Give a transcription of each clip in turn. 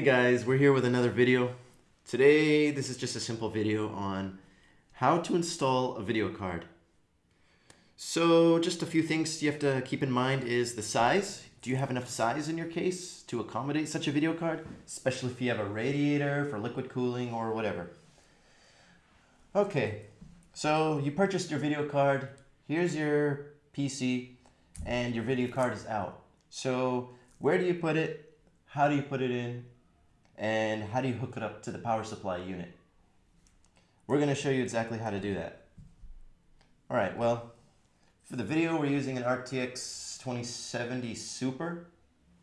guys, we're here with another video. Today, this is just a simple video on how to install a video card. So just a few things you have to keep in mind is the size. Do you have enough size in your case to accommodate such a video card? Especially if you have a radiator for liquid cooling or whatever. Okay, so you purchased your video card. Here's your PC and your video card is out. So where do you put it? How do you put it in? And how do you hook it up to the power supply unit? We're going to show you exactly how to do that. All right, well, for the video, we're using an RTX 2070 Super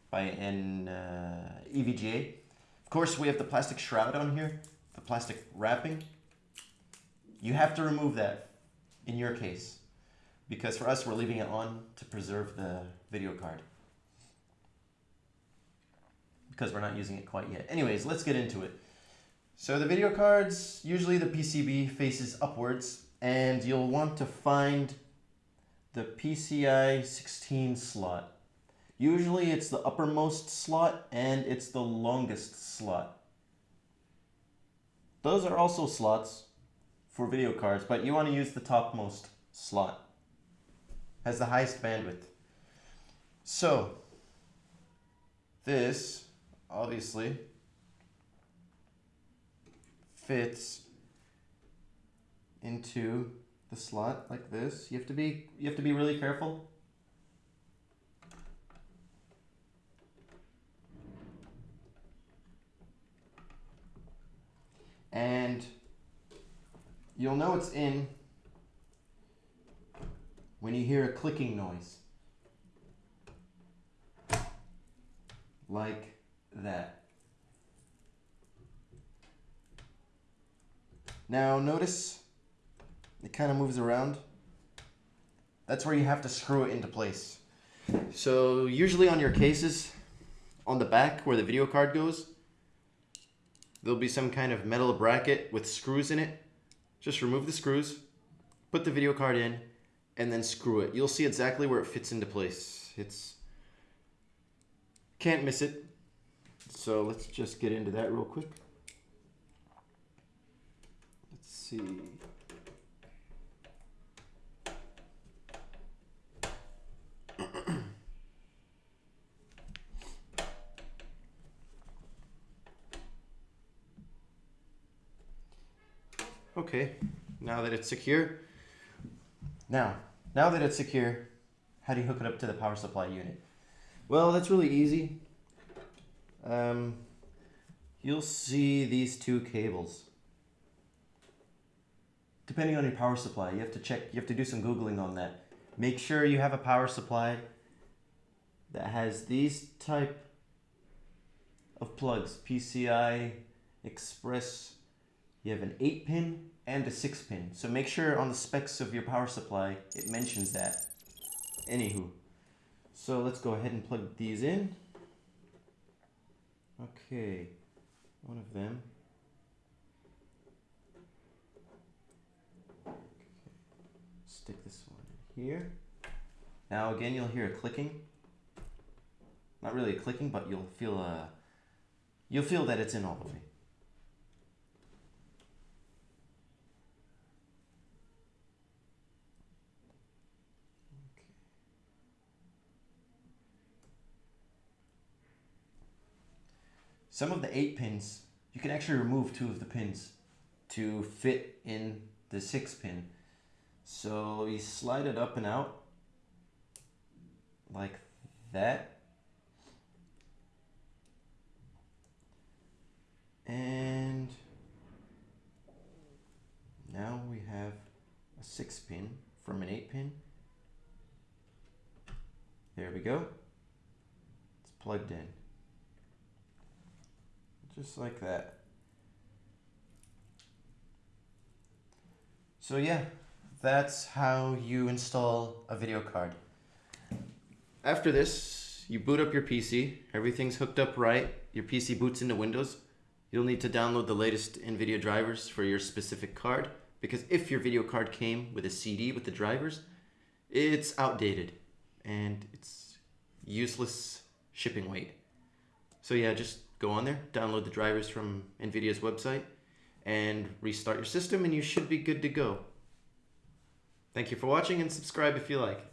by an uh, EVGA. Of course, we have the plastic shroud on here, the plastic wrapping. You have to remove that in your case because for us, we're leaving it on to preserve the video card because we're not using it quite yet. Anyways, let's get into it. So the video cards, usually the PCB faces upwards and you'll want to find the PCI 16 slot. Usually it's the uppermost slot and it's the longest slot. Those are also slots for video cards, but you want to use the topmost slot. Has the highest bandwidth. So, this obviously fits into the slot like this. You have to be you have to be really careful. And you'll know it's in when you hear a clicking noise. Like that. Now notice it kind of moves around. That's where you have to screw it into place. So usually on your cases, on the back where the video card goes, there'll be some kind of metal bracket with screws in it. Just remove the screws, put the video card in, and then screw it. You'll see exactly where it fits into place. It's can't miss it. So let's just get into that real quick. Let's see. okay, now that it's secure. Now, now that it's secure, how do you hook it up to the power supply unit? Well, that's really easy um, you'll see these two cables. Depending on your power supply, you have to check, you have to do some Googling on that. Make sure you have a power supply that has these type of plugs, PCI, Express. You have an 8 pin and a 6 pin. So make sure on the specs of your power supply, it mentions that. Anywho, so let's go ahead and plug these in. Okay, one of them. Okay. Stick this one in here. Now again, you'll hear a clicking. Not really a clicking, but you'll feel a, you'll feel that it's in all the way. Some of the eight pins, you can actually remove two of the pins to fit in the six pin. So you slide it up and out like that. And now we have a six pin from an eight pin. There we go. It's plugged in just like that. So yeah, that's how you install a video card. After this, you boot up your PC, everything's hooked up right, your PC boots into Windows. You'll need to download the latest NVIDIA drivers for your specific card because if your video card came with a CD with the drivers, it's outdated and it's useless shipping weight. So yeah, just go on there, download the drivers from NVIDIA's website, and restart your system, and you should be good to go. Thank you for watching, and subscribe if you like.